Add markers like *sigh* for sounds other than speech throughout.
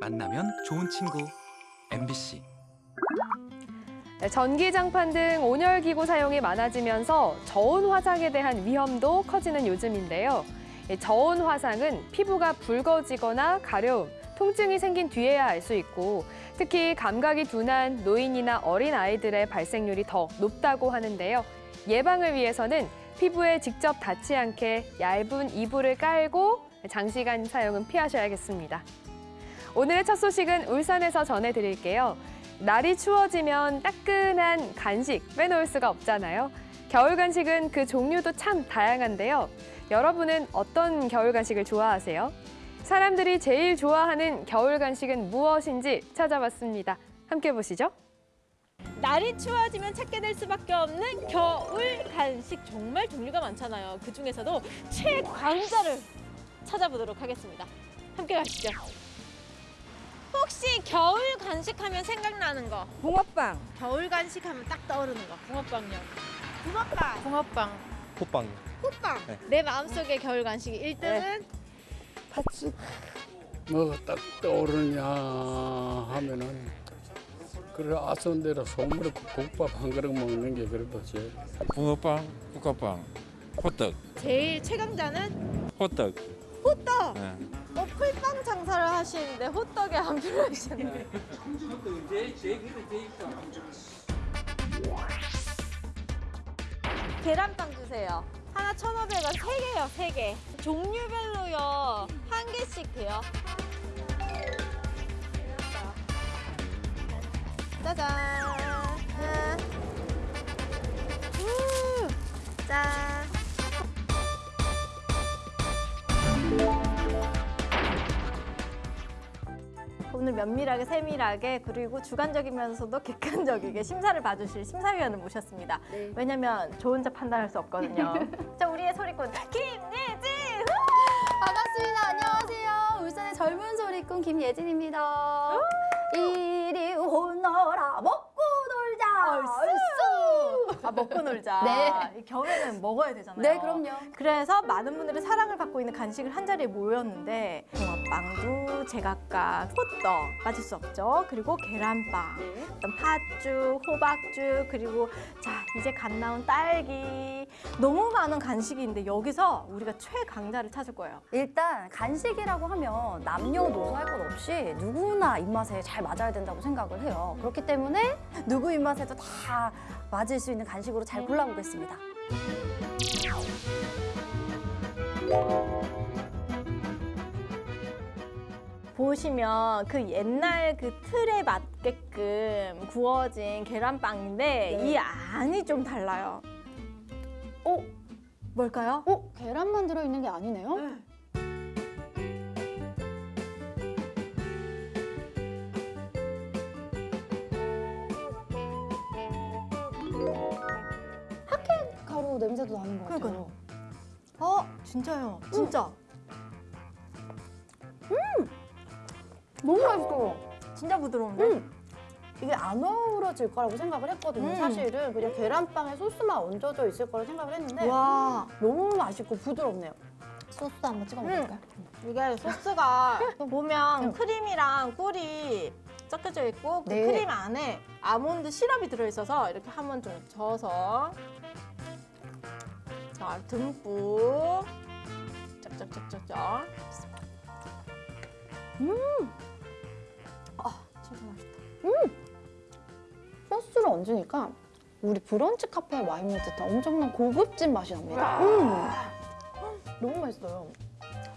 만나면 좋은 친구 MBC 네, 전기장판 등 온열기구 사용이 많아지면서 저온 화상에 대한 위험도 커지는 요즘인데요. 이 저온 화상은 피부가 붉어지거나 가려움, 통증이 생긴 뒤에야 알 수 있고 특히 감각이 둔한 노인이나 어린 아이들의 발생률이 더 높다고 하는데요. 예방을 위해서는 피부에 직접 닿지 않게 얇은 이불을 깔고 장시간 사용은 피하셔야겠습니다. 오늘의 첫 소식은 울산에서 전해드릴게요. 날이 추워지면 따끈한 간식 빼놓을 수가 없잖아요. 겨울 간식은 그 종류도 참 다양한데요. 여러분은 어떤 겨울 간식을 좋아하세요? 사람들이 제일 좋아하는 겨울 간식은 무엇인지 찾아봤습니다. 함께 보시죠. 날이 추워지면 찾게 될 수밖에 없는 겨울 간식 정말 종류가 많잖아요. 그 중에서도 최강자를 찾아보도록 하겠습니다. 함께 가시죠. 혹시 겨울 간식하면 생각나는 거? 붕어빵. 겨울 간식하면 딱 떠오르는 거. 붕어빵요. 붕어빵. 붕어빵. 호빵. 호빵. 네. 내 마음속의 겨울 간식이 1등은 팥죽. 뭐가 딱 떠오르냐 하면은 그래 아선대로 소물에 국밥 한 그릇 먹는 게 그래도 제일 붕어빵, 국화빵, 호떡, 제일 최강자는 호떡. 호떡. 네. 어, 풀빵 장사를 하시는데 호떡에 안 필요하시네요. 계란빵 주세요. 하나 1,500원, 세개요세개 종류별로요. 한 개씩 돼요. 짜잔. 우, 짠. 오늘 면밀하게 세밀하게 그리고 주관적이면서도 객관적이게 심사를 봐주실 심사위원을 모셨습니다. 왜냐면 저 혼자 판단할 수 없거든요. *laughs* 자 우리의 소리꾼 김예진. 반갑습니다. 안녕하세요. 울산의 젊은 소리꾼 김예진입니다. 이리 오너라 먹고 놀자. 얼쑤. 아 먹고 놀자. 네. 이 겨울에는 먹어야 되잖아요. 네, 그럼요. 그래서 많은 분들의 사랑을 받고 있는 간식을 한 자리에 모였는데 붕어빵도 제각각 호떡 빠질 수 없죠. 그리고 계란빵, 어떤 팥죽, 호박죽, 그리고 자 이제 갓 나온 딸기 너무 많은 간식인데 여기서 우리가 최강자를 찾을 거예요. 일단 간식이라고 하면 남녀노소 할 것 없이 누구나 입맛에 잘 맞아야 된다고 생각을 해요. 그렇기 때문에 누구 입맛에도 다 맞을 수 있는 간식 으로 잘 골라보겠습니다. 보시면 그 옛날 그 틀에 맞게끔 구워진 계란빵인데 이 안이 좀 달라요. 어? 뭘까요? 어? 계란만 들어있는 게 아니네요? 핫 가루 냄새도 나는 것 같아요. 그러니까요. 어, 진짜요. 진짜. 너무 맛있어요. 진짜 부드러운데? 음. 이게 안 어우러질 거라고 생각을 했거든요. 음. 사실은 그냥 계란빵에 소스만 얹어져 있을 거라 생각을 했는데 와. 너무 맛있고 부드럽네요. 소스 한번 찍어 먹을까요? 이게 소스가 *laughs* 보면 음. 크림이랑 꿀이 섞여져 있고 그 네. 크림 안에 아몬드 시럽이 들어있어서 이렇게 한번 좀 저어서 자 듬뿍 짝짝짝짝짝 아 진짜 맛있다 소스를 얹으니까 우리 브런치 카페에 와 있는 듯한 엄청난 고급진 맛이 납니다. 음. 너무 맛있어요.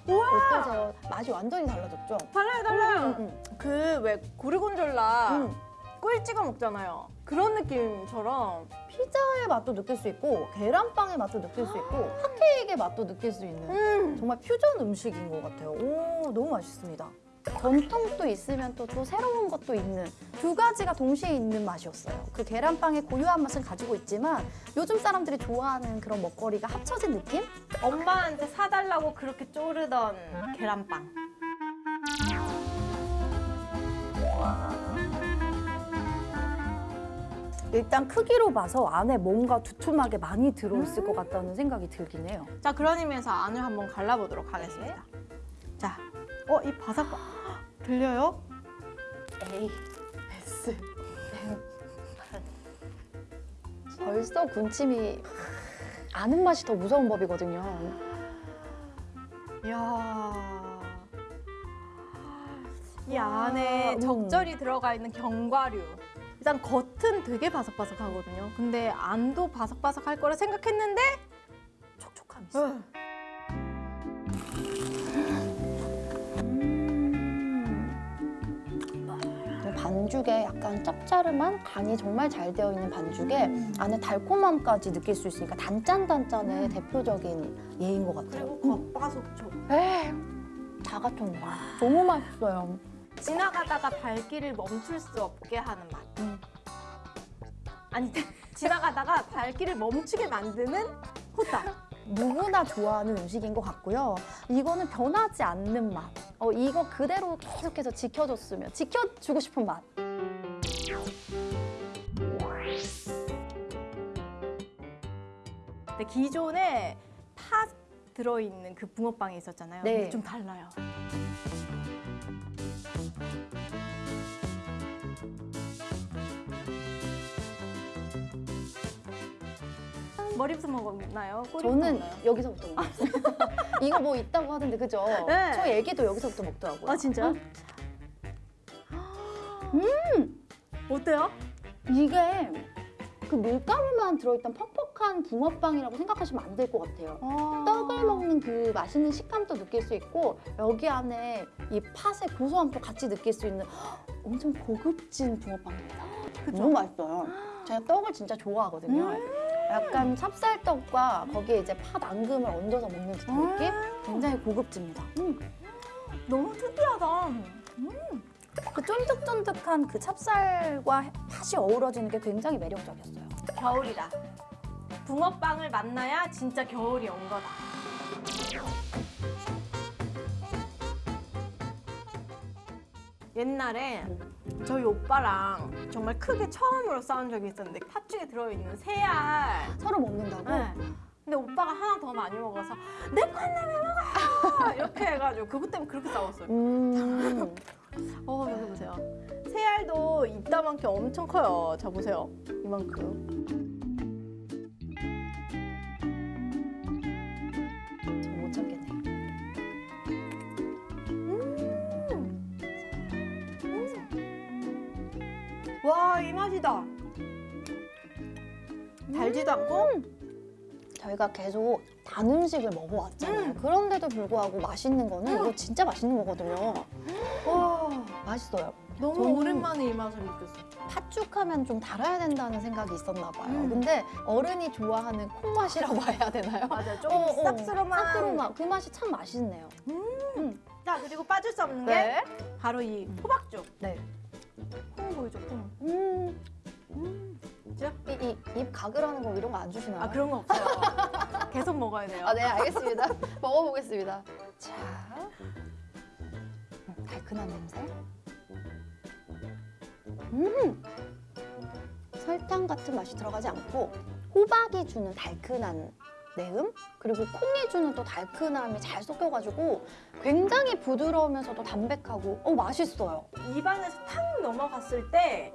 어떠세요? 맛이 완전히 달라졌죠? 달라요 달라요 음, 음. 그왜 고리곤졸라 음. 꿀 찍어 먹잖아요 그런 느낌처럼 피자의 맛도 느낄 수 있고 계란빵의 맛도 느낄 수 있고 핫케이크의 맛도 느낄 수 있는 음. 정말 퓨전 음식인 것 같아요. 오, 너무 맛있습니다. 전통도 있으면 또, 또 새로운 것도 있는 두 가지가 동시에 있는 맛이었어요. 그 계란빵의 고유한 맛은 가지고 있지만 요즘 사람들이 좋아하는 그런 먹거리가 합쳐진 느낌? 엄마한테 사달라고 그렇게 쪼르던 계란빵. 일단 크기로 봐서 안에 뭔가 두툼하게 많이 들어있을 것 같다는 생각이 들긴 해요. 자, 그런 의미에서 안을 한번 갈라보도록 하겠습니다. 자, 어, 이 바삭, *gasps* 들려요? A S *laughs* 벌써 군침이 아는 맛이 더 무서운 법이거든요. 이야. 이 안에 음. 적절히 들어가 있는 견과류. 일단 겉은 되게 바삭바삭하거든요. 근데 안도 바삭바삭할 거라 생각했는데 촉촉함이 있어요. 이 반죽에 약간 짭짤한 간이 정말 잘 되어 있는 반죽에 안에 달콤함까지 느낄 수 있으니까 단짠단짠의 대표적인 예인 것 같아요. 그리고 겉바속촉. 에이, 다 갖췄네. 너무 맛있어요. 지나가다가 발길을 멈출 수 없게 하는 맛. 음. 아니 *laughs* 지나가다가 발길을 멈추게 만드는 호떡. 누구나 좋아하는 음식인 것 같고요. 이거는 변하지 않는 맛. 어, 이거 그대로 계속해서 지켜줬으면 지켜주고 싶은 맛. 근데 기존에 팥 들어있는 그 붕어빵이 있었잖아요. 네. 근데 좀 달라요. 머리부터 먹었나요? 저는 먹나요? 여기서부터 먹었어요. 이거 뭐 있다고 하던데 그죠? 네. 저 애기도 여기서부터 먹더라고요. 아 진짜? 어때요? 이게 그 밀가루만 들어있던 퍽퍽한 붕어빵이라고 생각하시면 안 될 것 같아요. 떡을 먹는 그 맛있는 식감도 느낄 수 있고 여기 안에 이 팥의 고소함도 같이 느낄 수 있는 엄청 고급진 붕어빵입니다. 너무 맛있어요. 제가 떡을 진짜 좋아하거든요. 약간 찹쌀떡과 거기에 이제 팥 앙금을 얹어서 먹는 듯한 느낌? 굉장히 고급집니다. 음. 너무 특이하다. 그 쫀득쫀득한 그 찹쌀과 팥이 어우러지는 게 굉장히 매력적이었어요. 겨울이다. 붕어빵을 만나야 진짜 겨울이 온 거다. 옛날에 저희 오빠랑 정말 크게 처음으로 싸운 적이 있었는데 팥죽에 들어있는 새알. 서로 먹는다고? 네. 근데 오빠가 하나 더 많이 먹어서 내 건데 왜 먹어? *laughs* 이렇게 해가지고 그것 때문에 그렇게 싸웠어요. 음. *laughs* 어 여기 보세요. 새알도 이따만큼 엄청 커요. 자 보세요. 이만큼. 맛이다. 달지도 않고 저희가 계속 단 음식을 먹어왔잖아요. 그런데도 불구하고 맛있는 거는 이거 진짜 맛있는 거거든요. 와, 맛있어요. 너무 오랜만에 이 맛을 느꼈어요. 팥죽하면 좀 달아야 된다는 생각이 있었나 봐요. 음. 근데 어른이 좋아하는 콩맛이라고 *laughs* 해야 되나요? 맞아요. 좀 어, 어. 쌉스름한. 쌉스름한 그 맛이 참 맛있네요. 자 그리고 빠질 수 없는 게 바로 이 호박죽. 네. 콩 보이죠? 콩. 음. 그죠? 이, 이, 입 가글하는 거 이런 거 안 주시나요? 아 그런 거 없어요. *laughs* 계속 먹어야 돼요. 아, 네, 알겠습니다. *laughs* 먹어보겠습니다. 자, 음, 달큰한 냄새. 음, 설탕 같은 맛이 들어가지 않고 호박이 주는 달큰한 내음 그리고 콩이 주는 또 달큰함이 잘 섞여가지고 굉장히 부드러우면서도 담백하고 어 맛있어요. 입안에서 탁 넘어갔을 때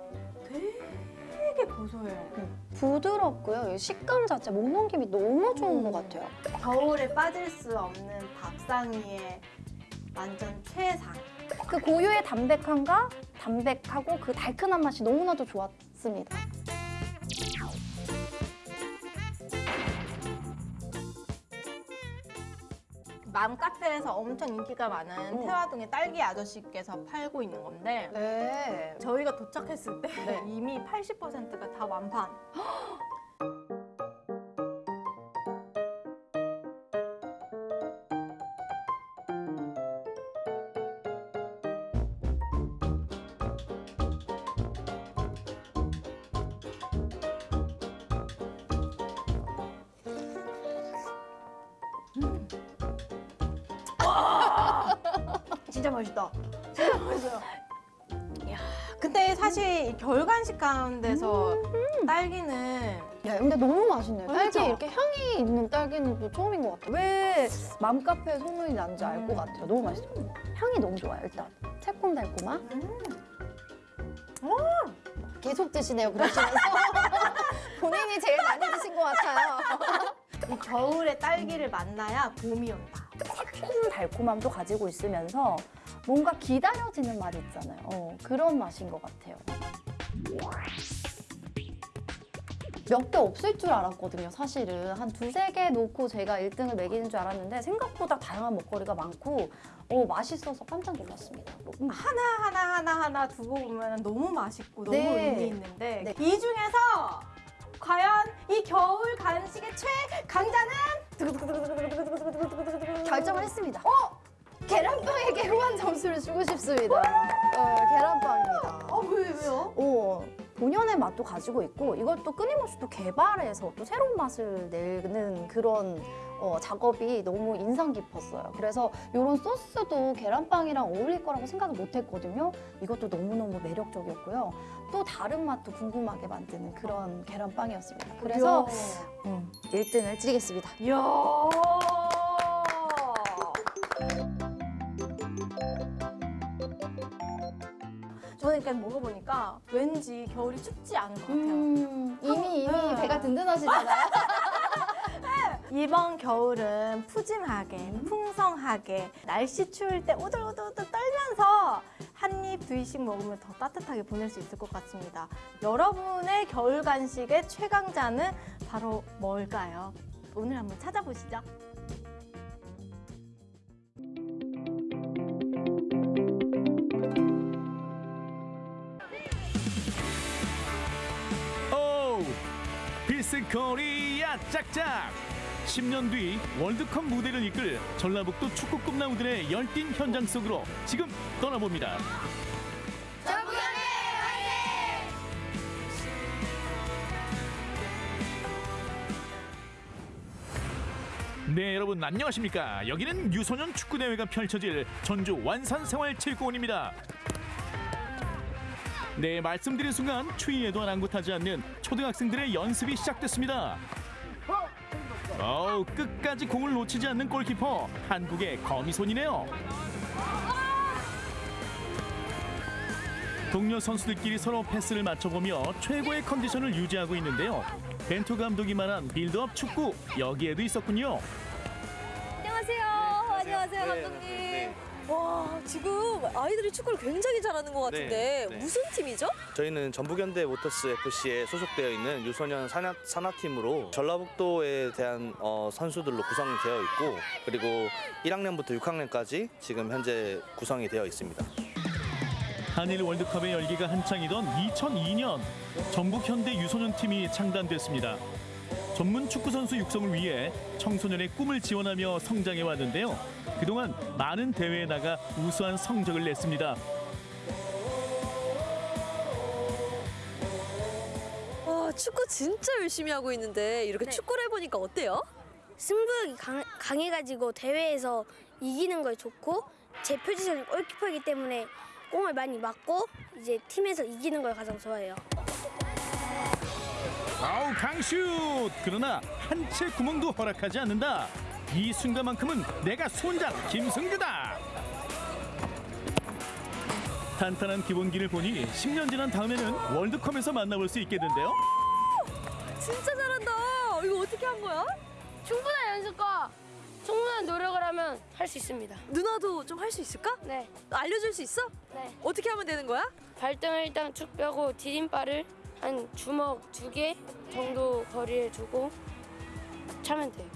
되게 고소해요. 부드럽고요. 이 식감 자체 목 넘김이 너무 좋은 음. 것 같아요. 겨울에 빠질 수 없는 밥상위의 완전 최상. 그 고유의 담백함과 담백하고 그 달큰한 맛이 너무나도 좋았습니다. 맘 카페에서 엄청 인기가 많은 음. 태화동의 딸기 아저씨께서 팔고 있는 건데 네. 저희가 도착했을 때 네. 이미 80%가 다 완판. *laughs* 결간식 가운데서 딸기는 야, 근데 너무 맛있네요. 딸기 그렇죠? 이렇게 향이 있는 딸기는 또 처음인 것 같아요. 왜 맘카페에 소문이 난지 알것 음. 같아요. 너무 맛있어요. 향이 너무 좋아요, 일단. 새콤달콤한. 계속 드시네요, 그러시면서. *laughs* 본인이 제일 많이 드신 것 같아요. *laughs* 이 겨울에 딸기를 만나야 봄이 온다. 새콤 달콤함도 가지고 있으면서 뭔가 기다려지는 맛 있잖아요. 어, 그런 맛인 것 같아요. 몇 개 없을 줄 알았거든요, 사실은. 한 두세 개 놓고 제가 1등을 매기는 줄 알았는데 생각보다 다양한 먹거리가 많고 어, 맛있어서 깜짝 놀랐습니다. 음. 하나 하나 하나 하나 두고 보면 너무 맛있고 너무 네. 의미 있는데 네. 이 중에서 과연 이 겨울 간식의 최강자는 결정을 했습니다. 어? 계란빵에게 후한 점수를 주고 싶습니다. 어, 계란빵입니다. 어 왜, 왜요? 어, 본연의 맛도 가지고 있고 또 끊임없이 또 개발해서 또 새로운 맛을 내는 그런 어, 작업이 너무 인상 깊었어요. 그래서 이런 소스도 계란빵이랑 어울릴 거라고 생각을 못 했거든요. 이것도 너무너무 매력적이었고요. 또 다른 맛도 궁금하게 만드는 그런 계란빵이었습니다. 그래서 음, 1등을 드리겠습니다. 이야. 저는 일단 먹어보니까 왠지 겨울이 춥지 않은 것 같아요. 음, 이미 이미 음. 배가 든든하시잖아요. 이번 겨울은 푸짐하게, 풍성하게, 날씨 추울 때 오들오들오들 떨면서 한 입, 두 입씩 먹으면 더 따뜻하게 보낼 수 있을 것 같습니다. 여러분의 겨울 간식의 최강자는 바로 뭘까요? 오늘 한번 찾아보시죠. 필승 코리아 짝짝. 10년 뒤 월드컵 무대를 이끌 전라북도 축구 꿈나무들의 열띤 현장 속으로 지금 떠나봅니다. 네 여러분 안녕하십니까? 여기는 유소년 축구대회가 펼쳐질 전주 완산생활체육공원입니다 네, 말씀드린 순간 추위에도 아랑곳하지 않는 초등학생들의 연습이 시작됐습니다. 어우, 끝까지 공을 놓치지 않는 골키퍼 한국의 거미손이네요. 동료 선수들끼리 서로 패스를 맞춰보며 최고의 컨디션을 유지하고 있는데요. 벤투 감독이 말한 빌드업 축구 여기에도 있었군요. 안녕하세요. 안녕하세요, 감독님. 와, 지금 아이들이 축구를 굉장히 잘하는 것 같은데 네, 네. 무슨 팀이죠? 저희는 전북현대 모터스 FC에 소속되어 있는 유소년 산하, 산하팀으로 전라북도에 대한 어, 선수들로 구성이 되어 있고 그리고 1학년부터 6학년까지 지금 현재 구성이 되어 있습니다. 한일 월드컵의 열기가 한창이던 2002년 전북 현대 유소년 팀이 창단됐습니다. 전문 축구 선수 육성을 위해 청소년의 꿈을 지원하며 성장해 왔는데요. 그동안 많은 대회에 나가 우수한 성적을 냈습니다. 와, 축구 진짜 열심히 하고 있는데 네. 이렇게 축구를 해보니까 어때요? 승부욕이 강, 강해가지고 대회에서 이기는 걸 좋고 제 포지션이 골키퍼이기 때문에 공을 많이 맞고 이제 팀에서 이기는 걸 가장 좋아해요. 아우 강슛! 그러나 한 채 구멍도 허락하지 않는다. 이 순간만큼은 내가 손장 김승규다. 탄탄한 기본기를 보니 10년 지난 다음에는 월드컵에서 만나볼 수 있겠는데요. 진짜 잘한다. 이거 어떻게 한 거야? 충분한 연습과 충분한 노력을 하면 할 수 있습니다. 누나도 좀 할 수 있을까? 네, 알려줄 수 있어? 네. 어떻게 하면 되는 거야? 발등을 일단 쭉 펴고 디딤발을 한 주먹 두 개 정도 거리에 두고 차면 돼요.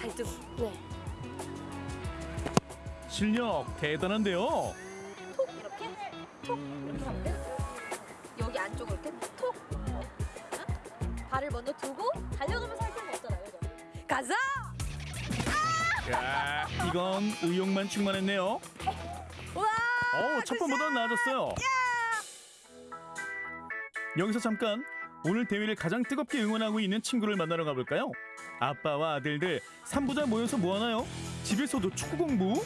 발등. 네. 실력 대단한데요. 여기 안쪽으로 이렇게 톡. 응? 발을 먼저 두고 달려가면서 할 필요는 없잖아요. 그죠? 가자! 야, 이건 의욕만 충만했네요. 와! 어, 첫 번보다 나아졌어요. 여기서 잠깐 오늘 대회를 가장 뜨겁게 응원하고 있는 친구를 만나러 가볼까요? 아빠와 아들들 삼부자 모여서 뭐 하나요? 집에서도 축구 공부?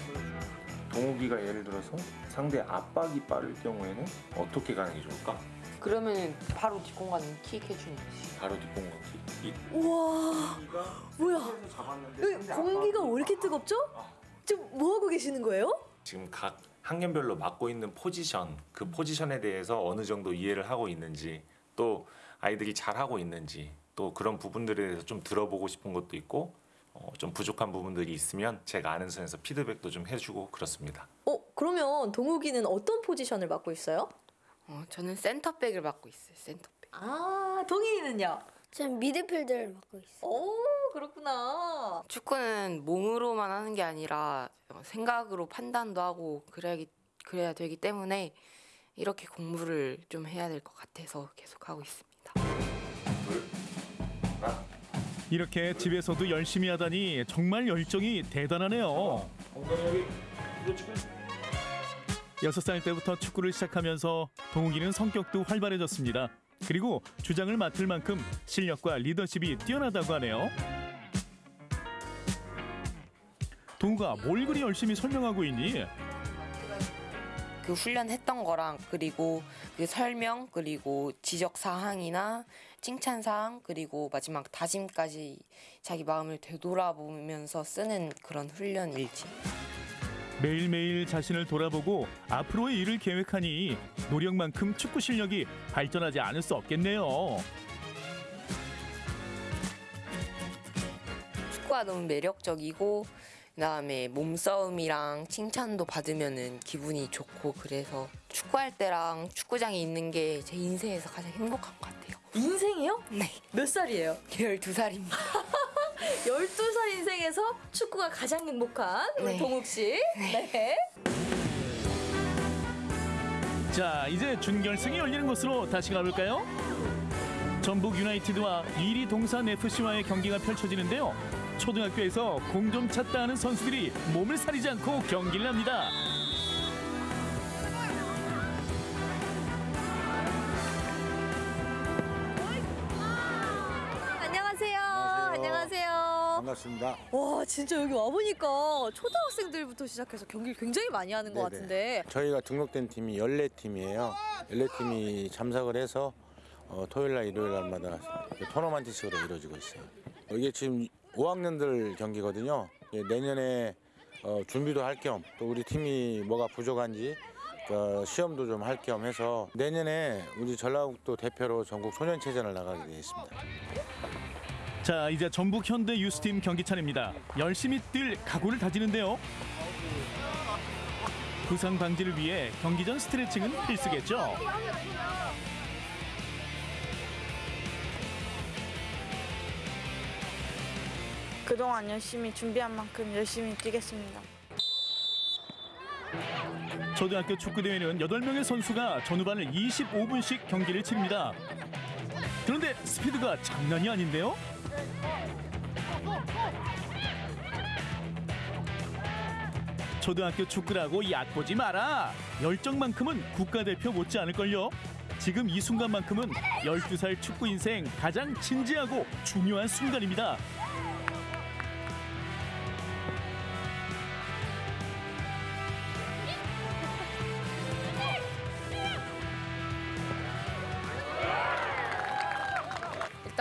동욱이가 예를 들어서 상대 압박이 빠를 경우에는 어떻게 가는 게 좋을까? 그러면 바로 뒷공간 킥 해주는 거지. 바로 뒷공간기. 이 우와! 뭐야? 공기가 왜 이렇게 뜨겁죠? 지금 뭐 하고 계시는 거예요? 지금 각 학년별로 맡고 있는 포지션, 그 포지션에 대해서 어느 정도 이해를 하고 있는지, 또 아이들이 잘하고 있는지, 또 그런 부분들에 대해서 좀 들어보고 싶은 것도 있고, 어, 좀 부족한 부분들이 있으면 제가 아는 선에서 피드백도 좀 해주고 그렇습니다. 어, 그러면 동욱이는 어떤 포지션을 맡고 있어요? 어, 저는 센터백을 맡고 있어요. 센터백. 아, 동인이는요? 저는 미드필더를 맡고 있어요. 오, 그렇구나. 축구는 몸으로만 하는 게 아니라 어, 생각으로 판단도 하고 그래야 그래야 되기 때문에 이렇게 공부를 좀 해야 될 것 같아서 계속 하고 있습니다. 이렇게 집에서도 열심히 하다니 정말 열정이 대단하네요. 여섯 살 때부터 축구를 시작하면서 동욱이는 성격도 활발해졌습니다. 그리고 주장을 맡을 만큼 실력과 리더십이 뛰어나다고 하네요. 동욱아, 뭘 그리 열심히 설명하고 있니? 그 훈련했던 거랑 그리고 그 설명 그리고 지적 사항이나 칭찬 사항 그리고 마지막 다짐까지 자기 마음을 되돌아보면서 쓰는 그런 훈련 일지. 매일매일 자신을 돌아보고 앞으로의 일을 계획하니 노력만큼 축구 실력이 발전하지 않을 수 없겠네요. 축구가 너무 매력적이고 그다음에 몸싸움이랑 칭찬도 받으면은 기분이 좋고 그래서 축구할 때랑 축구장에 있는 게 제 인생에서 가장 행복한 것 같아요. 인생이요? 네. 몇 살이에요? 12살입니다. *laughs* 12살 인생에서 축구가 가장 행복한 우리 네. 동욱 씨. 네. 자, 이제 준결승이 열리는 곳으로 다시 가볼까요? 전북 유나이티드와 이리 동산 FC와의 경기가 펼쳐지는데요. 초등학교에서 공 좀 찾다 하는 선수들이 몸을 사리지 않고 경기를 합니다. 반갑습니다. 와, 진짜 여기 와보니까 초등학생들부터 시작해서 경기를 굉장히 많이 하는 것 네네. 같은데. 저희가 등록된 팀이 14팀이에요. 14팀이 참석을 해서 어, 토요일 날 일요일 날마다 이렇게 토너먼트식으로 이루어지고 있어요. 이게 지금 5학년들 경기거든요. 예, 내년에 어, 준비도 할 겸 또 우리 팀이 뭐가 부족한지 그 시험도 좀 할 겸 해서 내년에 우리 전라북도 대표로 전국 소년체전을 나가게 되어 있습니다. 자, 이제 전북 현대 유스팀 경기 차례입니다. 열심히 뛸 각오를 다지는데요. 부상 방지를 위해 경기 전 스트레칭은 필수겠죠. 그동안 열심히 준비한 만큼 열심히 뛰겠습니다. 초등학교 축구 대회는 8명의 선수가 전후반을 25분씩 경기를 치릅니다. 그런데 스피드가 장난이 아닌데요? 초등학교 축구라고 얕보지 마라. 열정만큼은 국가대표 못지 않을걸요. 지금 이 순간만큼은 12살 축구 인생 가장 진지하고 중요한 순간입니다.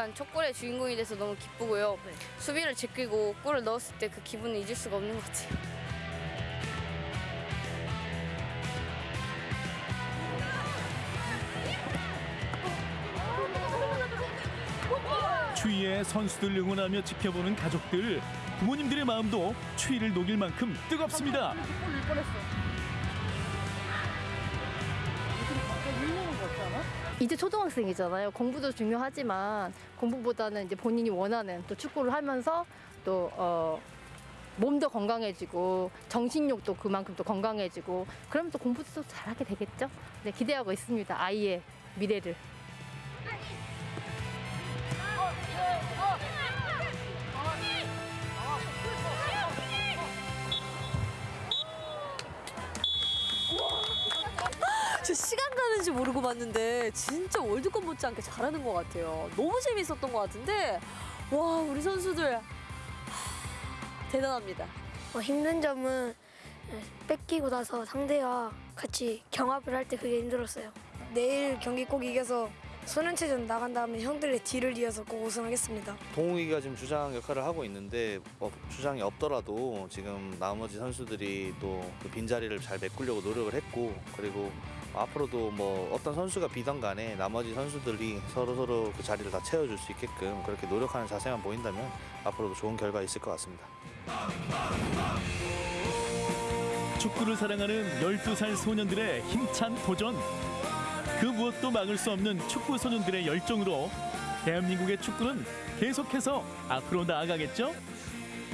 일단 첫 골의 주인공이 돼서 너무 기쁘고요. 수비를 제끼고 골을 넣었을 때 그 기분을 잊을 수가 없는 것 같아요. 추위에 선수들 응원하며 지켜보는 가족들, 부모님들의 마음도 추위를 녹일 만큼 뜨겁습니다. 이제 초등학생이잖아요. 공부도 중요하지만 공부보다는 이제 본인이 원하는 또 축구를 하면서 또 어, 몸도 건강해지고 정신력도 그만큼 또 건강해지고 그러면 또 공부도 또 잘하게 되겠죠. 네, 기대하고 있습니다. 아이의 미래를. 저 시간 가는지 모르고 봤는데 진짜 월드컵 못지않게 잘하는 것 같아요. 너무 재밌었던 것 같은데 와 우리 선수들 하, 대단합니다. 어, 힘든 점은 뺏기고 나서 상대와 같이 경합을 할 때 그게 힘들었어요. 내일 경기 꼭 이겨서 소년체전 나간 다음에 형들의 뒤를 이어서 꼭 우승하겠습니다. 동욱이가 지금 주장 역할을 하고 있는데 어, 주장이 없더라도 지금 나머지 선수들이 또 그 빈자리를 잘 메꾸려고 노력을 했고 그리고 앞으로도 뭐 어떤 선수가 비던 간에 나머지 선수들이 서로 서로 그 자리를 다 채워줄 수 있게끔 그렇게 노력하는 자세만 보인다면 앞으로도 좋은 결과 있을 것 같습니다. 축구를 사랑하는 12살 소년들의 힘찬 도전. 그 무엇도 막을 수 없는 축구 소년들의 열정으로 대한민국의 축구는 계속해서 앞으로 나아가겠죠?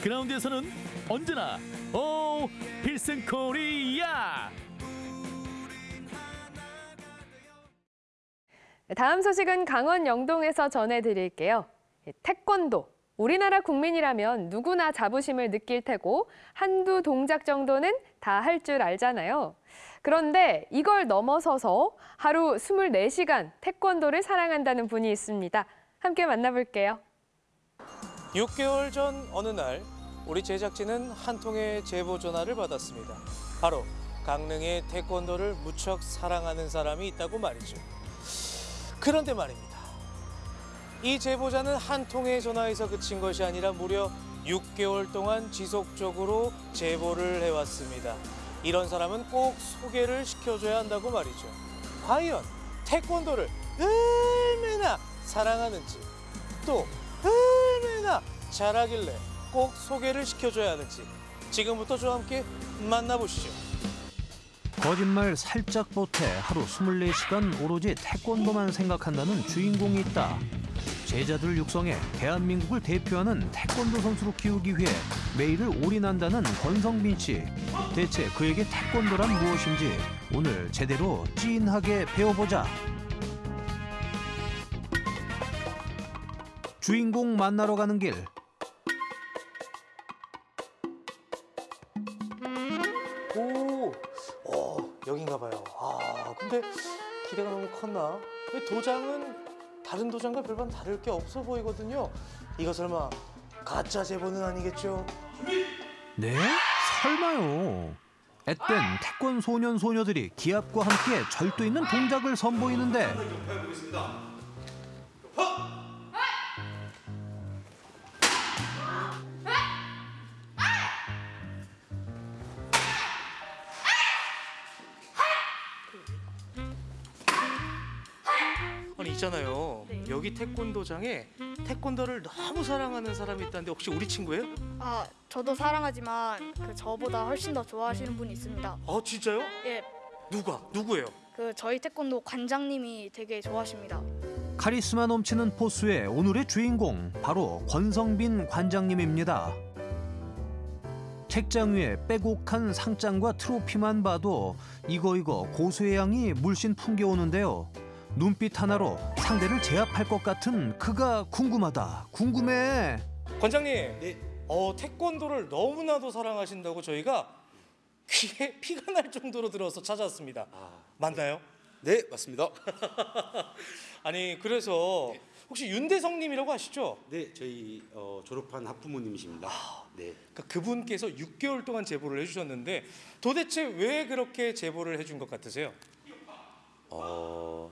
그라운드에서는 언제나 오 필승 코리아! 다음 소식은 강원 영동에서 전해드릴게요. 예, 태권도. 우리나라 국민이라면 누구나 자부심을 느낄 테고 한두 동작 정도는 다 할 줄 알잖아요. 그런데 이걸 넘어서서 하루 24시간 태권도를 사랑한다는 분이 있습니다. 함께 만나볼게요. 6개월 전 어느 날 우리 제작진은 한 통의 제보 전화를 받았습니다. 바로 강릉에 태권도를 무척 사랑하는 사람이 있다고 말이죠. 그런데 말입니다. 이 제보자는 한 통의 전화에서 그친 것이 아니라 무려 6개월 동안 지속적으로 제보를 해왔습니다. 이런 사람은 꼭 소개를 시켜줘야 한다고 말이죠. 과연 태권도를 얼마나 사랑하는지 또 얼마나 잘하길래 꼭 소개를 시켜줘야 하는지 지금부터 저와 함께 만나보시죠. 거짓말 살짝 보태 하루 24시간 오로지 태권도만 생각한다는 주인공이 있다. 제자들을 육성해 대한민국을 대표하는 태권도 선수로 키우기 위해 매일을 올인한다는 권성빈 씨. 대체 그에게 태권도란 무엇인지 오늘 제대로 찐하게 배워보자. 주인공 만나러 가는 길. 컸나? 왜 도장은 다른 도장과 별반 다를 게 없어 보이거든요. 이거 설마 가짜 제보는 아니겠죠? 네? 설마요. 앳된 태권 소년 소녀들이 기합과 함께 절도 있는 동작을 선보이는데 있잖아요. 여기 태권도장에 태권도를 너무 사랑하는 사람이 있다는데 혹시 우리 친구예요? 아, 저도 사랑하지만 그 저보다 훨씬 더 좋아하시는 분이 있습니다. 아 진짜요? 예, 누가? 누구예요? 그 저희 태권도 관장님이 되게 좋아하십니다. 카리스마 넘치는 포스의 오늘의 주인공 바로 권성빈 관장님입니다. 책장 위에 빼곡한 상장과 트로피만 봐도 이거 이거 고수의 양이 물씬 풍겨오는데요. 눈빛 하나로 상대를 제압할 것 같은 그가 궁금하다. 궁금해. 관장님. 어 태권도를 너무나도 사랑하신다고 저희가 귀에 *laughs* 피가 날 정도로 들어서 찾아왔습니다. 맞나요? 네 맞습니다. *laughs* 아니 그래서 혹시 윤대성님이라고 아시죠? 네 저희 어, 졸업한 학부모님이십니다. 네. 그러니까 그분께서 6개월 동안 제보를 해주셨는데 도대체 왜 그렇게 제보를 해준 것 같으세요? 어,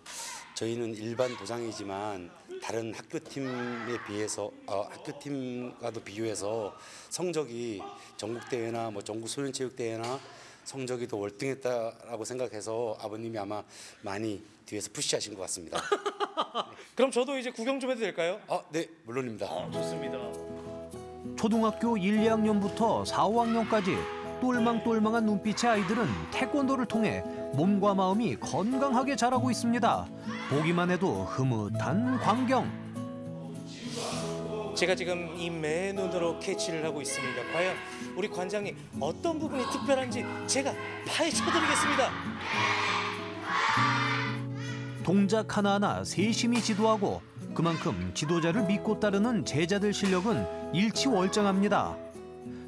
저희는 일반 도장이지만 다른 학교 팀에 비해서 어, 학교 팀과도 비교해서 성적이 전국 대회나 뭐 전국 소년체육 대회나 성적이 더 월등했다라고 생각해서 아버님이 아마 많이 뒤에서 푸시하신 것 같습니다. *laughs* 그럼 저도 이제 구경 좀 해도 될까요? 아, 네 물론입니다. 좋습니다. 초등학교 1, 2학년부터 4, 5학년까지 똘망똘망한 눈빛의 아이들은 태권도를 통해 몸과 마음이 건강하게 자라고 있습니다. 보기만 해도 흐뭇한 광경. 제가 지금 이 맨눈으로 캐치를 하고 있습니다. 과연 우리 관장님 어떤 부분이 특별한지 제가 파헤쳐드리겠습니다. 동작 하나하나 세심히 지도하고 그만큼 지도자를 믿고 따르는 제자들 실력은 일치월장합니다.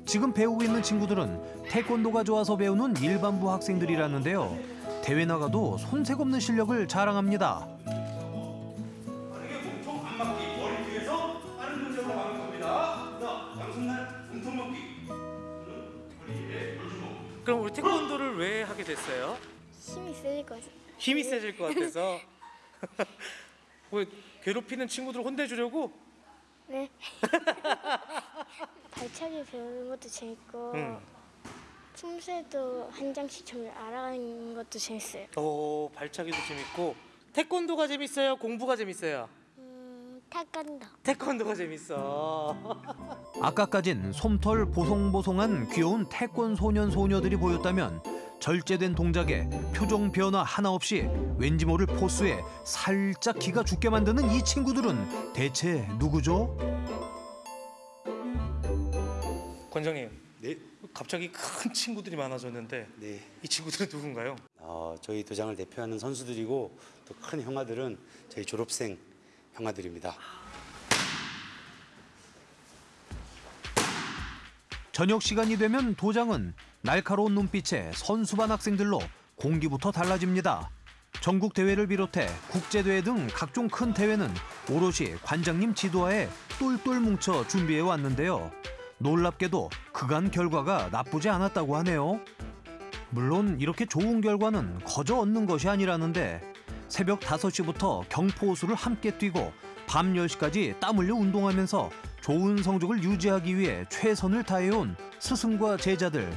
지금 배우고 있는 친구들은 태권도가 좋아서 배우는 일반부 학생들이라는데요. 대회 나가도 손색 없는 실력을 자랑합니다. 그럼 우리 태권도를 왜 하게 됐어요? 힘이 세질 것 같아요. 힘이 세질 것 같아서. 왜 *laughs* 괴롭히는 친구들 혼내주려고? 네. *laughs* 발차기 배우는 것도 재밌고 응. 춤새도 한 장씩 좀 알아가는 것도 재밌어요. 오 발차기도 재밌고 태권도가 재밌어요. 공부가 재밌어요. 타간다. 태권도가 재밌어. *laughs* 아까까진 솜털 보송보송한 귀여운 태권 소년 소녀들이 보였다면 절제된 동작에 표정 변화 하나 없이 왠지 모를 포스에 살짝 기가 죽게 만드는 이 친구들은 대체 누구죠? 권장님. 네. 갑자기 큰 친구들이 많아졌는데 이 친구들은 누군가요? 어, 저희 도장을 대표하는 선수들이고 또 큰 형아들은 저희 졸업생 형아들입니다. 저녁 시간이 되면 도장은 날카로운 눈빛에 선수반 학생들로 공기부터 달라집니다. 전국 대회를 비롯해 국제 대회 등 각종 큰 대회는 오롯이 관장님 지도하에 똘똘 뭉쳐 준비해 왔는데요. 놀랍게도 그간 결과가 나쁘지 않았다고 하네요. 물론 이렇게 좋은 결과는 거저 얻는 것이 아니라는데 새벽 5시부터 경포호수를 함께 뛰고 밤 10시까지 땀 흘려 운동하면서 좋은 성적을 유지하기 위해 최선을 다해온 스승과 제자들.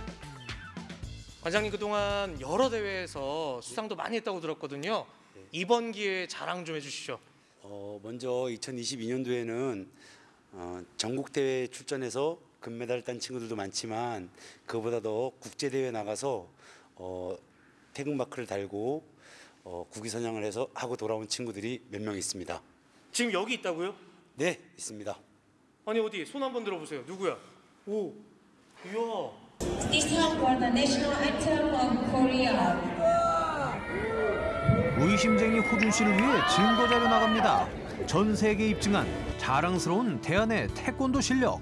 관장님 그동안 여러 대회에서 수상도 많이 했다고 들었거든요. 이번 기회에 자랑 좀 해주시죠. 어, 먼저 2022년도에는 어, 전국 대회 출전해서 금메달 딴 친구들도 많지만 그보다 더 국제 대회 나가서 어, 태극 마크를 달고 어, 국위 선양을 해서 하고 돌아온 친구들이 몇 명 있습니다. 지금 여기 있다고요? 네, 있습니다. 아니 어디 손 한번 들어보세요. 누구야? 오, 이야. This song for the national anthem of Korea. 의심쟁이 호준 씨를 위해 증거 자료 나갑니다. 전 세계 입증한 자랑스러운 대한의 태권도 실력.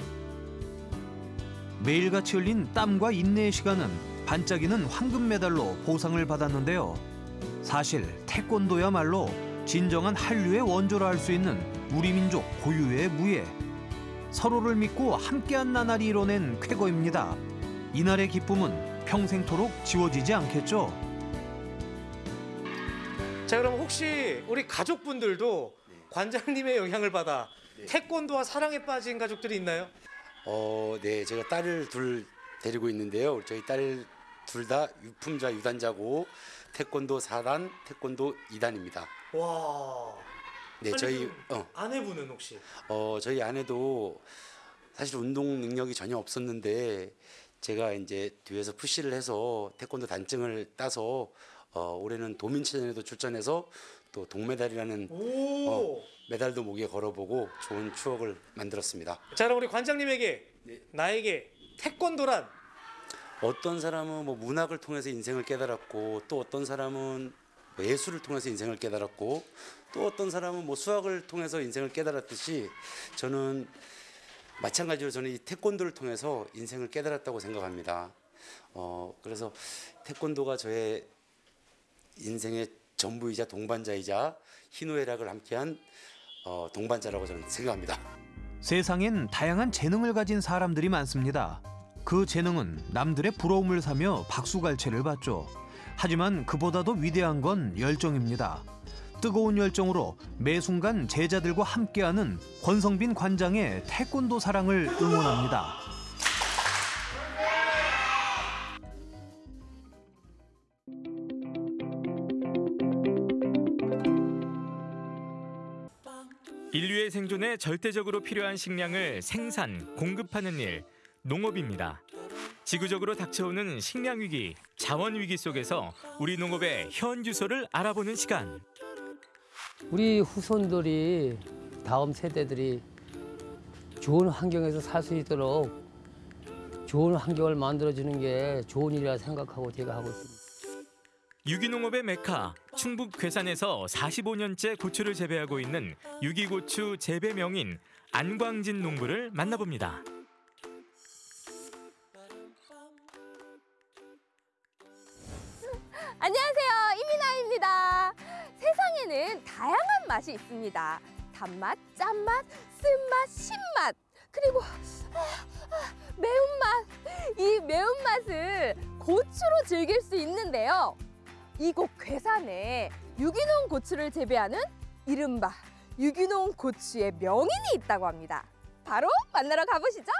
매일같이 흘린 땀과 인내의 시간은 반짝이는 황금 메달로 보상을 받았는데요. 사실 태권도야말로 진정한 한류의 원조라 할 수 있는 우리 민족 고유의 무예. 서로를 믿고 함께한 나날이 이뤄낸 쾌거입니다. 이날의 기쁨은 평생토록 지워지지 않겠죠. 자 그럼 혹시 우리 가족분들도 관장님의 영향을 받아 태권도와 사랑에 빠진 가족들이 있나요? 어, 네, 제가 딸을 둘 데리고 있는데요. 저희 딸 둘 다 유품자 유단자고 태권도 4단, 태권도 2단입니다. 와. 네, 저희 어, 아내분은 혹시? 어, 저희 아내도 사실 운동 능력이 전혀 없었는데 제가 이제 뒤에서 푸시를 해서 태권도 단증을 따서 어, 올해는 도민체전에도 출전해서 또 동메달이라는 오. 어, 메달도 목에 걸어보고 좋은 추억을 만들었습니다. 자 그럼 우리 관장님에게 나에게 태권도란 어떤 사람은 뭐 문학을 통해서 인생을 깨달았고 또 어떤 사람은 뭐 예술을 통해서 인생을 깨달았고 또 어떤 사람은 뭐 수학을 통해서 인생을 깨달았듯이 저는 마찬가지로 저는 이 태권도를 통해서 인생을 깨달았다고 생각합니다. 어 그래서 태권도가 저의 인생의 전부이자 동반자이자 희노애락을 함께한 어, 동반자라고 저는 생각합니다. 세상엔 다양한 재능을 가진 사람들이 많습니다. 그 재능은 남들의 부러움을 사며 박수갈채를 받죠. 하지만 그보다도 위대한 건 열정입니다. 뜨거운 열정으로 매 순간 제자들과 함께하는 권성빈 관장의 태권도 사랑을 응원합니다. 생존에 절대적으로 필요한 식량을 생산, 공급하는 일, 농업입니다. 지구적으로 닥쳐오는 식량 위기, 자원 위기 속에서 우리 농업의 현 주소를 알아보는 시간. 우리 후손들이 다음 세대들이 좋은 환경에서 살 수 있도록 좋은 환경을 만들어 주는 게 좋은 일이라 생각하고 제가 하고 있습니다. 유기농업의 메카 충북 괴산에서 45년째 고추를 재배하고 있는 유기고추 재배 명인 안광진 농부를 만나봅니다. 안녕하세요. 이민아입니다. 세상에는 다양한 맛이 있습니다. 단맛, 짠맛, 쓴맛, 신맛, 그리고 아, 아, 매운맛. 이 매운맛을 고추로 즐길 수 있는데요. 이곳 괴산에 유기농 고추를 재배하는 이른바 유기농 고추의 명인이 있다고 합니다. 바로 만나러 가보시죠.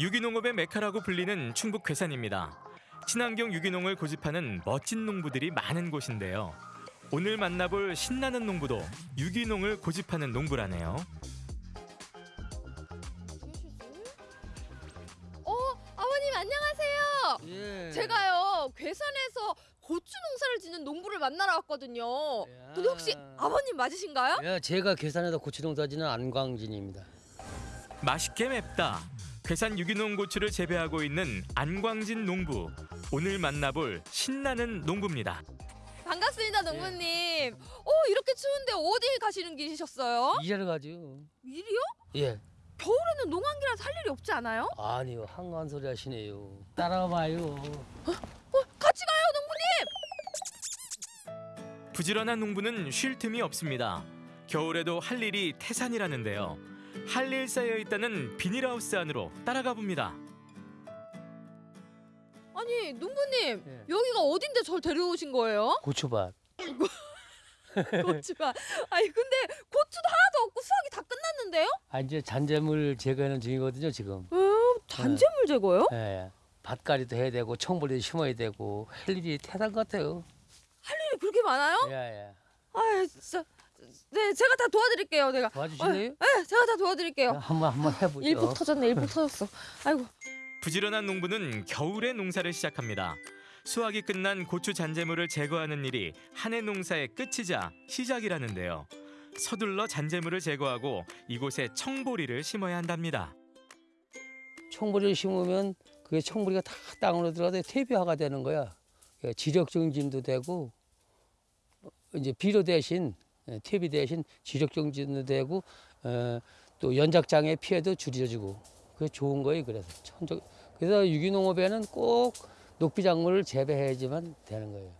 유기농업의 메카라고 불리는 충북 괴산입니다. 친환경 유기농을 고집하는 멋진 농부들이 많은 곳인데요. 오늘 만나볼 신나는 농부도 유기농을 고집하는 농부라네요. 어, 아버님 안녕하세요. 예. 제가요 괴산에서 고추 농사를 짓는 농부를 만나러 왔거든요. 근데 혹시 아버님 맞으신가요? 예, 제가 계산해서 고추 농사지는 안광진입니다. 맛있게 맵다. 괴산 유기농 고추를 재배하고 있는 안광진 농부. 오늘 만나볼 신나는 농부입니다. 반갑습니다, 농부님. 어, 이렇게 추운데 어디 가시는 길이셨어요? 일하러 가죠. 일이요? 예. 겨울에는 농한기라서 할 일이 없지 않아요? 아니요, 한가한 소리 하시네요. 따라와봐요. 같이 가요, 농부님. 부지런한 농부는 쉴 틈이 없습니다. 겨울에도 할 일이 태산이라는데요. 할 일 쌓여 있다는 비닐하우스 안으로 따라가 봅니다. 아니, 농부님. 예. 여기가 어딘데 절 데려오신 거예요? 고추밭. *laughs* 고추가. 아니, 근데 고추도 하나도 없고 수확이 다 끝났는데요? 아, 이제 잔재물 제거하는 중이거든요, 지금. 음, 잔재물 제거요? 예, 예. 밭갈이도 해야 되고, 청벌이도 심어야 되고, 할 일이 태산 같아요. 할 일이 그렇게 많아요? 예, 예. 아, 진짜. 네, 제가 다 도와드릴게요, 내가. 도와주실래요? 어, 네, 제가 다 도와드릴게요. 한번 한번 해보죠. 일복 터졌네, 일복 *laughs* 터졌어. 아이고. 부지런한 농부는 겨울에 농사를 시작합니다. 수확이 끝난 고추 잔재물을 제거하는 일이 한 해 농사의 끝이자 시작이라는데요. 서둘러 잔재물을 제거하고 이곳에 청보리를 심어야 한답니다. 청보리를 심으면 그게 청보리가 다 땅으로 들어가서 퇴비화가 되는 거야. 예, 지력 정진도 되고 어, 이제 비료 대신 예, 퇴비 대신 지력 정진도 되고 어, 또 연작장애 피해도 줄여주고 그게 좋은 거예요. 그래서 천적 그래서 유기농업에는 꼭 녹비작물을 재배해야지만 되는 거예요.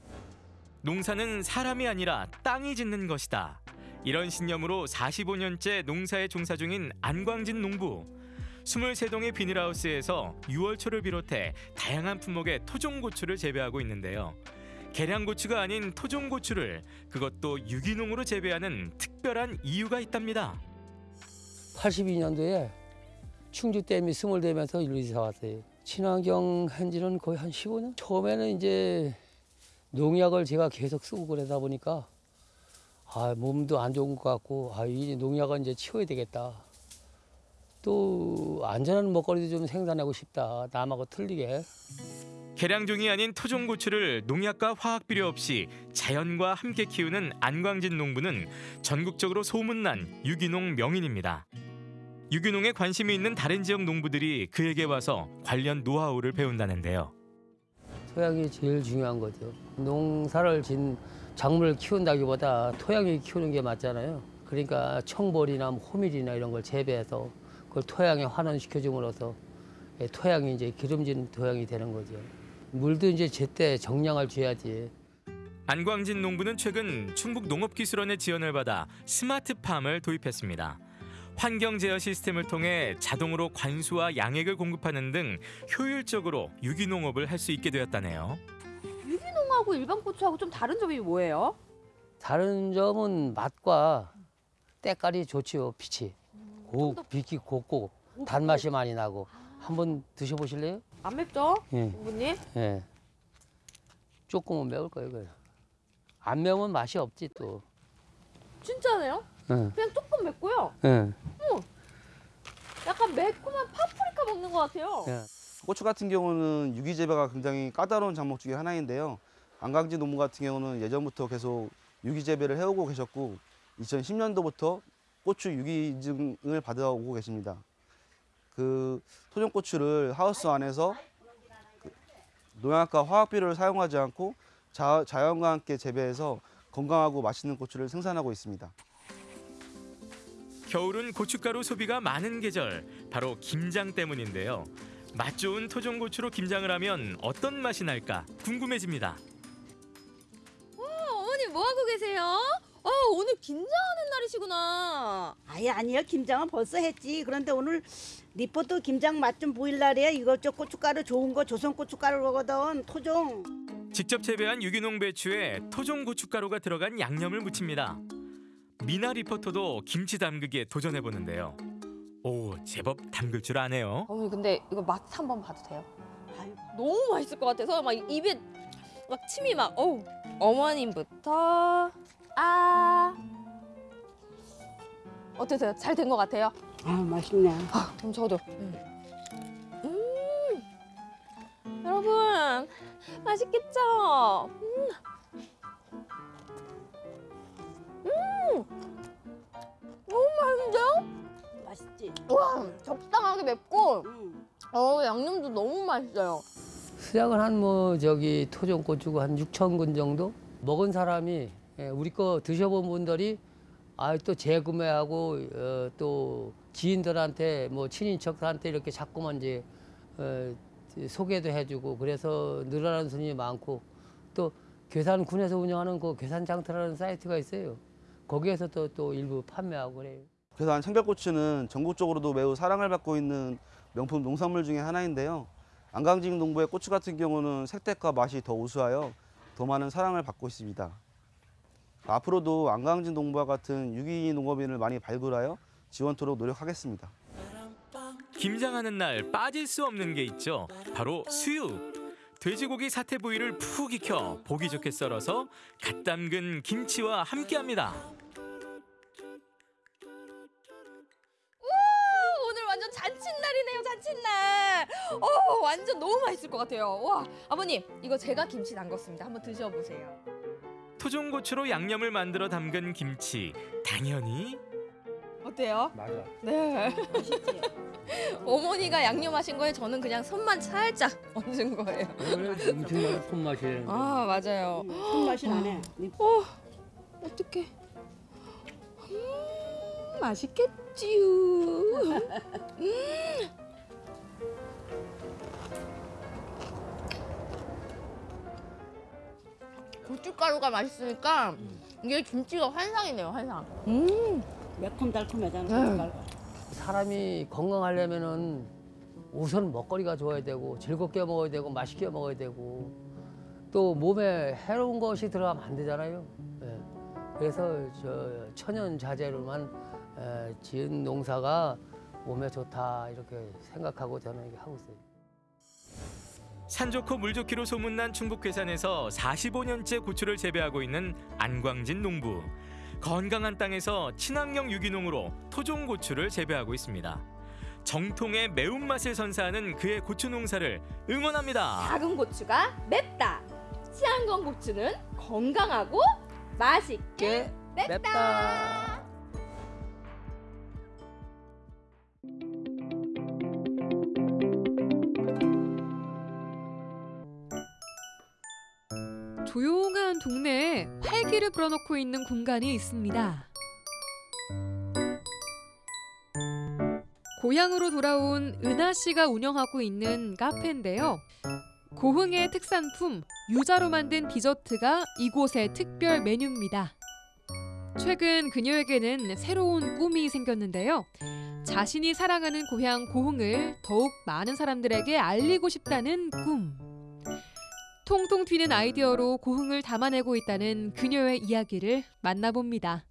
농사는 사람이 아니라 땅이 짓는 것이다. 이런 신념으로 45년째 농사에 종사 중인 안광진 농부. 23동의 비닐하우스에서 유월초를 비롯해 다양한 품목의 토종고추를 재배하고 있는데요. 계량고추가 아닌 토종고추를 그것도 유기농으로 재배하는 특별한 이유가 있답니다. 82년도에 충주댐이 스몰되면서 일로 이사 왔어요. 친환경 한지는 거의 한 15년? 처음에는 이제 농약을 제가 계속 쓰고 그러다 보니까 아, 몸도 안 좋은 것 같고 아, 이 농약은 이제 치워야 되겠다. 또 안전한 먹거리도 좀 생산하고 싶다. 남하고 틀리게. 계량종이 아닌 토종고추를 농약과 화학 비료 없이 자연과 함께 키우는 안광진 농부는 전국적으로 소문난 유기농 명인입니다. 유기농에 관심이 있는 다른 지역 농부들이 그에게 와서 관련 노하우를 배운다는데요. 토양이 제일 중요한 거죠. 농사를 진 작물을 키운다기보다 토양이 키우는 게 맞잖아요. 그러니까 청벌이나 뭐 호밀이나 이런 걸 재배해서 그걸 토양에 환원시켜줌으로써 예, 토양이 이제 기름진 토양이 되는 거죠. 물도 이제 제때 정량을 줘야지. 안광진 농부는 최근 충북 농업기술원의 지원을 받아 스마트팜을 도입했습니다. 환경 제어 시스템을 통해 자동으로 관수와 양액을 공급하는 등 효율적으로 유기농업을 할 수 있게 되었다네요. 유기농하고 일반 고추하고 좀 다른 점이 뭐예요? 다른 점은 맛과 때깔이 좋지요, 빛이. 고, 빛이 곱고 단맛이 많이 나고. 한번 드셔보실래요? 안 맵죠? 예. 농부님? 예. 조금은 매울 거예요, 그래. 안 매우면 맛이 없지 또. 진짜네요? 예. 그냥 조금 맵고요. 예. 음, 약간 매콤한 파프리카 먹는 것 같아요. 예. 고추 같은 경우는 유기 재배가 굉장히 까다로운 작목 중에 하나인데요. 안강지 농부 같은 경우는 예전부터 계속 유기 재배를 해오고 계셨고 2010년도부터 고추 유기증을 받아오고 계십니다. 그 토종 고추를 하우스 안에서 그 농약과 화학 비료를 사용하지 않고 자, 자연과 함께 재배해서 건강하고 맛있는 고추를 생산하고 있습니다. 겨울은 고춧가루 소비가 많은 계절, 바로 김장 때문인데요. 맛 좋은 토종 고추로 김장을 하면 어떤 맛이 날까 궁금해집니다. 어, 어머니 뭐 하고 계세요? 어, 오늘 김장하는 날이시구나. 아예 아니요 김장은 벌써 했지 그런데 오늘 리포트 김장 맛 좀 보일 날이야 이거 저 고춧가루 좋은 거 조선 고춧가루거든 토종 직접 재배한 유기농 배추에 토종 고춧가루가 들어간 양념을 무칩니다. 미나 리포터도 김치 담그기에 도전해 보는데요. 오, 제법 담글 줄 아네요. 어머니 근데 이거 맛 한번 봐도 돼요? 너무 맛있을 것 같아서 막 입에 막 침이 막 어우 어머님부터 아 어떠세요? 잘 된 것 같아요? 아 맛있네. 아, 그럼 저도. 음. 여러분 맛있겠죠? 음. 음. 너무 맛있는데요? 맛있지? 와 적당하게 맵고 어 양념도 너무 맛있어요. 수량은 한뭐 저기 토종 고추가 한 6천 근 정도 먹은 사람이 예, 우리 거 드셔본 분들이 아 또 재구매하고 어, 또 지인들한테 뭐 친인척한테 이렇게 자꾸만 이제 어, 소개도 해주고 그래서 늘어나는 손님이 많고 또 괴산군에서 운영하는 그 괴산장터라는 사이트가 있어요. 거기에서 또, 또 일부 판매하고 그래요. 괴산 청결고추는 전국적으로도 매우 사랑을 받고 있는 명품 농산물 중에 하나인데요. 안강직 농부의 고추 같은 경우는 색깔과 맛이 더 우수하여 더 많은 사랑을 받고 있습니다. 앞으로도 안강직 농부와 같은 유기 농업인을 많이 발굴하여 지원토록 노력하겠습니다. 김장하는 날 빠질 수 없는 게 있죠. 바로 수육. 돼지고기 사태 부위를 푹 익혀 보기 좋게 썰어서 갓 담근 김치와 함께합니다. 와 오늘 완전 잔칫날이네요 잔칫날. 어 완전 너무 맛있을 것 같아요. 와 아버님 이거 제가 김치 담궜습니다. 한번 드셔보세요. 토종 고추로 양념을 만들어 담근 김치. 당연히 어때요? 맞아. 네. 어머니가 양념하신 거에 저는 그냥 손만 살짝 얹은 거예요. 엄청나게 손맛이에요. 아 맞아요. 손맛이 나네. 어 어떡해. 음, 맛있겠지요. 음. 고춧가루가 맛있으니까 이게 김치가 환상이네요 환상. 음 매콤달콤하잖아. 네. 사람이 건강하려면은 우선 먹거리가 좋아야 되고 즐겁게 먹어야 되고 맛있게 먹어야 되고 또 몸에 해로운 것이 들어가면 안 되잖아요. 예. 그래서 저 천연 자재로만 에, 지은 농사가 몸에 좋다 이렇게 생각하고 저는 하고 있어요. 산 좋고 물 좋기로 소문난 충북 괴산에서 45년째 고추를 재배하고 있는 안광진 농부. 건강한 땅에서 친환경 유기농으로 토종 고추를 재배하고 있습니다. 정통의 매운맛을 선사하는 그의 고추 농사를 응원합니다. 작은 고추가 맵다. 치안건 고추는 건강하고 맛있게 맵다. 조용한 동네에 활기를 불어넣고 있는 공간이 있습니다. 고향으로 돌아온 은하 씨가 운영하고 있는 카페인데요. 고흥의 특산품 유자로 만든 디저트가 이곳의 특별 메뉴입니다. 최근 그녀에게는 새로운 꿈이 생겼는데요. 자신이 사랑하는 고향 고흥을 더욱 많은 사람들에게 알리고 싶다는 꿈. 통통 튀는 아이디어로 고흥을 담아내고 있다는 그녀의 이야기를 만나봅니다.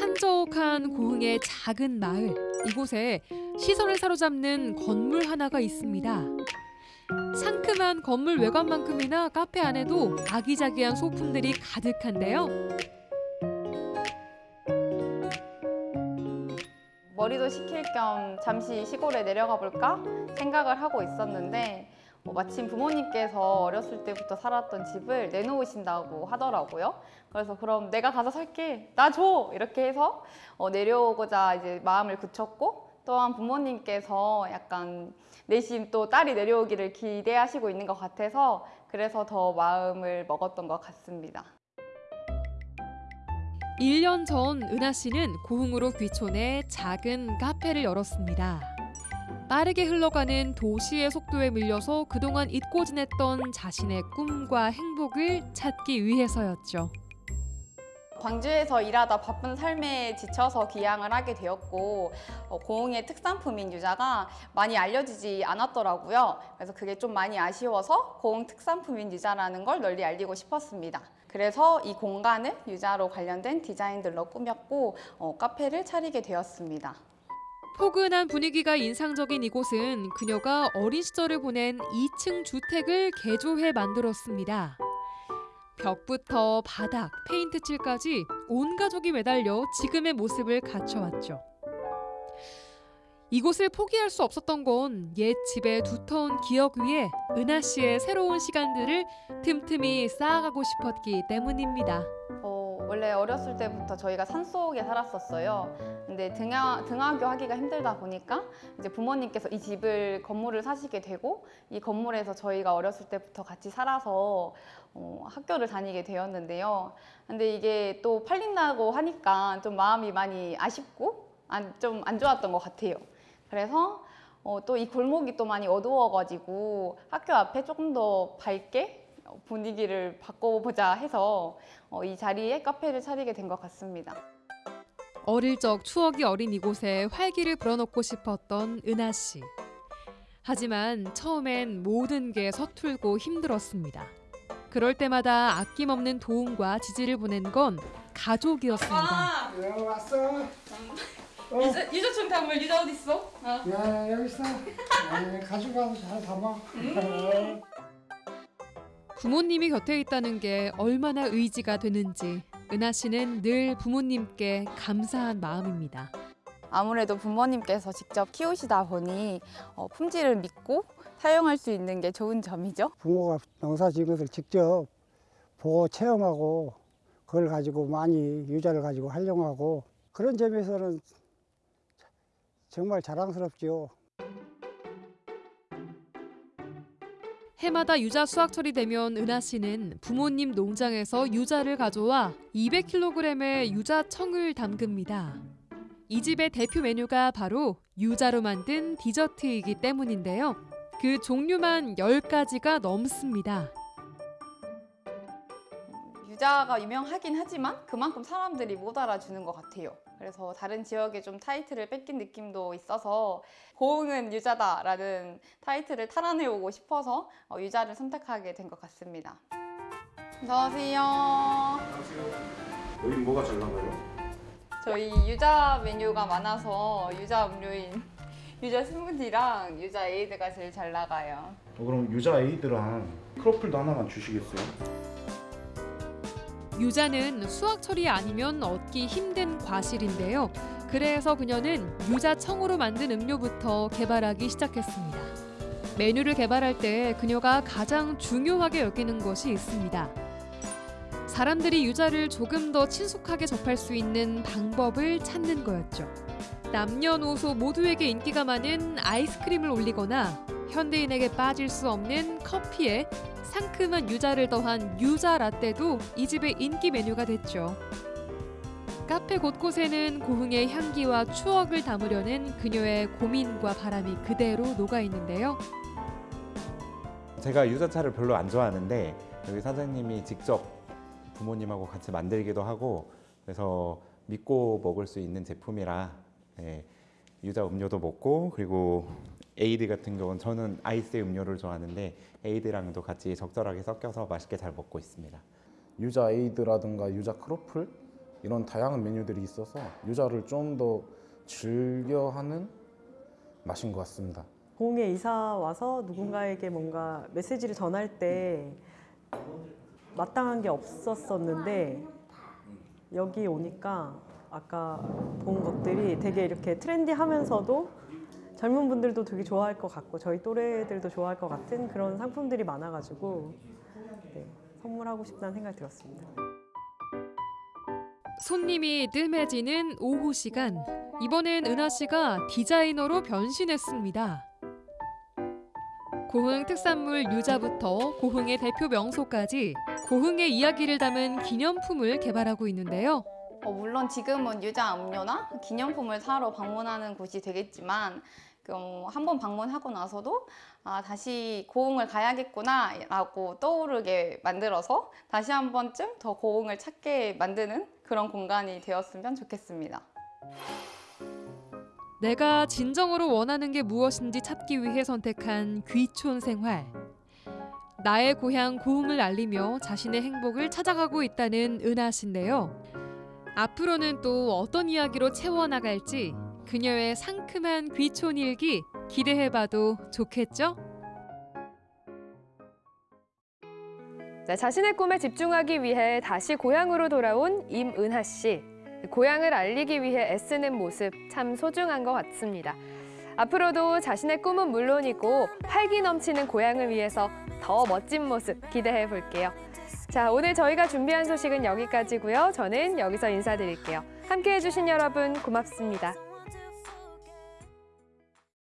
한적한 고흥의 작은 마을. 이곳에 시선을 사로잡는 건물 하나가 있습니다. 상큼한 건물 외관만큼이나 카페 안에도 아기자기한 소품들이 가득한데요. 머리도 식힐 겸 잠시 시골에 내려가 볼까 생각을 하고 있었는데 어, 마침 부모님께서 어렸을 때부터 살았던 집을 내놓으신다고 하더라고요. 그래서 그럼 내가 가서 살게 나 줘 이렇게 해서 어, 내려오고자 이제 마음을 굳혔고 또한 부모님께서 약간 내심 또 딸이 내려오기를 기대하시고 있는 것 같아서 그래서 더 마음을 먹었던 것 같습니다. 1년 전 은하 씨는 고흥으로 귀촌해 작은 카페를 열었습니다. 빠르게 흘러가는 도시의 속도에 밀려서 그동안 잊고 지냈던 자신의 꿈과 행복을 찾기 위해서였죠. 광주에서 일하다 바쁜 삶에 지쳐서 귀향을 하게 되었고 어, 고흥의 특산품인 유자가 많이 알려지지 않았더라고요. 그래서 그게 좀 많이 아쉬워서 고흥 특산품인 유자라는 걸 널리 알리고 싶었습니다. 그래서 이 공간을 유자로 관련된 디자인들로 꾸몄고 어, 카페를 차리게 되었습니다. 포근한 분위기가 인상적인 이곳은 그녀가 어린 시절을 보낸 2층 주택을 개조해 만들었습니다. 벽부터 바닥, 페인트 칠까지 온 가족이 매달려 지금의 모습을 갖춰왔죠. 이곳을 포기할 수 없었던 건 옛 집의 두터운 기억 위에 은하 씨의 새로운 시간들을 틈틈이 쌓아가고 싶었기 때문입니다. 어, 원래 어렸을 때부터 저희가 산속에 살았었어요. 근데 등하, 등하교 하기가 힘들다 보니까 이제 부모님께서 이 집을 건물을 사시게 되고 이 건물에서 저희가 어렸을 때부터 같이 살아서 어, 학교를 다니게 되었는데요. 근데 이게 또 팔린다고 하니까 좀 마음이 많이 아쉽고 좀안 좋았던 것 같아요. 그래서 어, 또 이 골목이 또 많이 어두워가지고 학교 앞에 조금 더 밝게 분위기를 바꿔보자 해서 어, 이 자리에 카페를 차리게 된 것 같습니다. 어릴 적 추억이 어린 이곳에 활기를 불어넣고 싶었던 은하 씨. 하지만 처음엔 모든 게 서툴고 힘들었습니다. 그럴 때마다 아낌없는 도움과 지지를 보낸 건 가족이었습니다. 왔어. 유자, 유자총 담을 유자 어디 있어? 야 여기 있어. 야, 가져가서 잘 담아. 부모님이 곁에 있다는 게 얼마나 의지가 되는지 은하 씨는 늘 부모님께 감사한 마음입니다. 아무래도 부모님께서 직접 키우시다 보니 어, 품질을 믿고 사용할 수 있는 게 좋은 점이죠. 부모가 농사 지은 것을 직접 보고 체험하고 그걸 가지고 많이 유자를 가지고 활용하고 그런 점에서는 정말 자랑스럽지요. 해마다 유자 수확철이 되면 은하 씨는 부모님 농장에서 유자를 가져와 200kg의 유자청을 담급니다. 이 집의 대표 메뉴가 바로 유자로 만든 디저트이기 때문인데요. 그 종류만 10가지가 넘습니다. 유자가 유명하긴 하지만 그만큼 사람들이 못 알아주는 것 같아요. 그래서 다른 지역에 좀 타이틀을 뺏긴 느낌도 있어서 고흥은 유자다라는 타이틀을 탈환해오고 싶어서 어, 유자를 선택하게 된 것 같습니다. 안녕하세요. 여기 뭐가 잘 나가요? 저희 유자 메뉴가 많아서 유자 음료인 유자 스무디랑 유자 에이드가 제일 잘 나가요. 어, 그럼 유자 에이드랑 크로플도 하나만 주시겠어요? 유자는 수확철이 아니면 얻기 힘든 과실인데요. 그래서 그녀는 유자청으로 만든 음료부터 개발하기 시작했습니다. 메뉴를 개발할 때 그녀가 가장 중요하게 여기는 것이 있습니다. 사람들이 유자를 조금 더 친숙하게 접할 수 있는 방법을 찾는 거였죠. 남녀노소 모두에게 인기가 많은 아이스크림을 올리거나 현대인에게 빠질 수 없는 커피에 상큼한 유자를 더한 유자 라떼도 이 집의 인기 메뉴가 됐죠. 카페 곳곳에는 고흥의 향기와 추억을 담으려는 그녀의 고민과 바람이 그대로 녹아 있는데요. 제가 유자차를 별로 안 좋아하는데 여기 사장님이 직접 부모님하고 같이 만들기도 하고 그래서 믿고 먹을 수 있는 제품이라 예, 유자 음료도 먹고 그리고 에이드 같은 경우는 저는 아이스 음료를 좋아하는데 에이드랑도 같이 적절하게 섞여서 맛있게 잘 먹고 있습니다. 유자 에이드라든가 유자 크로플 이런 다양한 메뉴들이 있어서 유자를 좀 더 즐겨하는 맛인 것 같습니다. 공에 이사 와서 누군가에게 뭔가 메시지를 전할 때 마땅한 게 없었었는데 여기 오니까 아까 본 것들이 되게 이렇게 트렌디하면서도 젊은 분들도 되게 좋아할 것 같고 저희 또래들도 좋아할 것 같은 그런 상품들이 많아가지고 네, 선물하고 싶다는 생각이 들었습니다. 손님이 뜸해지는 오후 시간. 이번엔 은하 씨가 디자이너로 변신했습니다. 고흥 특산물 유자부터 고흥의 대표 명소까지 고흥의 이야기를 담은 기념품을 개발하고 있는데요. 어, 물론 지금은 유자 음료나 기념품을 사러 방문하는 곳이 되겠지만 어, 한번 방문하고 나서도 아, 다시 고흥을 가야겠구나 라고 떠오르게 만들어서 다시 한 번쯤 더 고흥을 찾게 만드는 그런 공간이 되었으면 좋겠습니다. 내가 진정으로 원하는 게 무엇인지 찾기 위해 선택한 귀촌 생활. 나의 고향 고흥을 알리며 자신의 행복을 찾아가고 있다는 은하 씨인데요. 앞으로는 또 어떤 이야기로 채워나갈지 그녀의 상큼한 귀촌 일기 기대해봐도 좋겠죠? 자, 자신의 꿈에 집중하기 위해 다시 고향으로 돌아온 임은하 씨. 고향을 알리기 위해 애쓰는 모습 참 소중한 것 같습니다. 앞으로도 자신의 꿈은 물론이고 활기 넘치는 고향을 위해서 더 멋진 모습 기대해 볼게요. 자, 오늘 저희가 준비한 소식은 여기까지고요. 저는 여기서 인사드릴게요. 함께 해 주신 여러분 고맙습니다.